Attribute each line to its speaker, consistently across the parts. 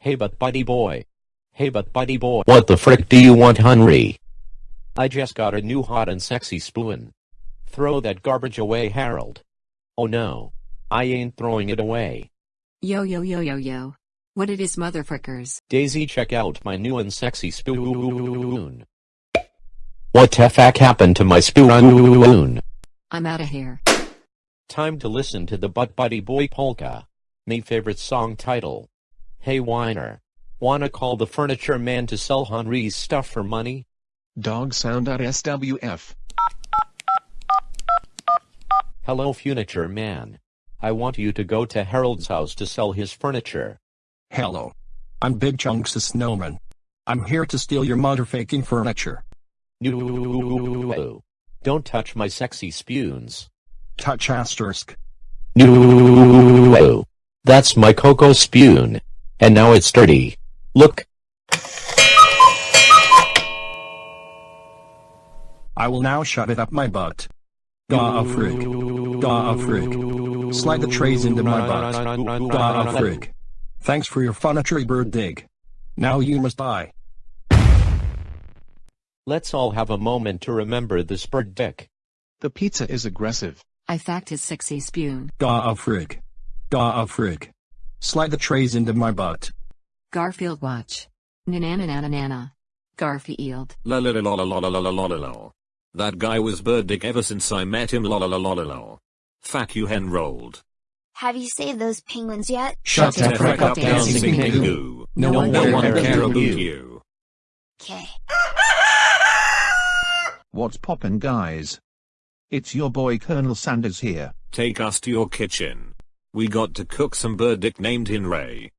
Speaker 1: Hey but buddy boy. Hey but buddy boy.
Speaker 2: What the frick do you want, Henry?
Speaker 1: I just got a new hot and sexy spoon. Throw that garbage away, Harold. Oh no. I ain't throwing it away.
Speaker 3: Yo yo yo yo yo. What it is motherfuckers.
Speaker 1: Daisy check out my new and sexy spoon.
Speaker 2: What the fuck happened to my spoon?
Speaker 3: I'm outta here.
Speaker 1: Time to listen to the Butt Buddy Boy Polka. Me favorite song title. Hey whiner. Wanna call the furniture man to sell Henry's stuff for money?
Speaker 4: Dog sound at SWF.
Speaker 1: Hello furniture man. I want you to go to Harold's house to sell his furniture.
Speaker 5: Hello. I'm Big Chunks the Snowman. I'm here to steal your motherfucking furniture.
Speaker 1: No. Don't touch my sexy spoons.
Speaker 5: Touch asterisk.
Speaker 2: No. That's my cocoa spoon. And now it's dirty. Look.
Speaker 5: I will now shove it up my butt. Gah frig. Gah frig. Slide the trays into my butt. Gah frig. Thanks for your furniture bird dig. Now you must die.
Speaker 1: Let's all have a moment to remember this bird dick.
Speaker 4: The pizza is aggressive.
Speaker 3: I fact his sexy spoon.
Speaker 5: Gah frig. Gah frig. Slide the trays into my butt.
Speaker 3: Garfield watch. Nanana nana nana. Garfield.
Speaker 6: La la la la la la la la la la la. That guy was bird dick ever since I met him la la la la la la. Fuck you hen rolled.
Speaker 7: Have you saved those penguins yet?
Speaker 5: Shut
Speaker 3: the frick up, dancing
Speaker 6: kangaroo.
Speaker 3: No one
Speaker 1: No
Speaker 3: cares
Speaker 1: one
Speaker 3: about
Speaker 6: care
Speaker 1: about
Speaker 6: about
Speaker 1: you.
Speaker 6: you.
Speaker 7: Okay.
Speaker 8: What's poppin' guys? It's your boy Colonel Sanders here.
Speaker 6: Take us to your kitchen. We got to cook some bird dick named Henry.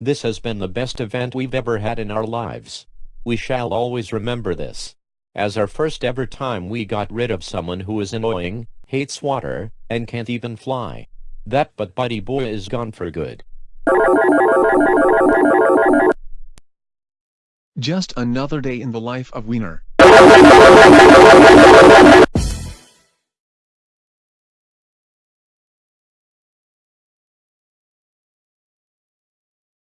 Speaker 1: This has been the best event we've ever had in our lives. We shall always remember this. As our first ever time we got rid of someone who is annoying, hates water, and can't even fly. That but buddy boy is gone for good.
Speaker 4: Just another day in the life of Wiener.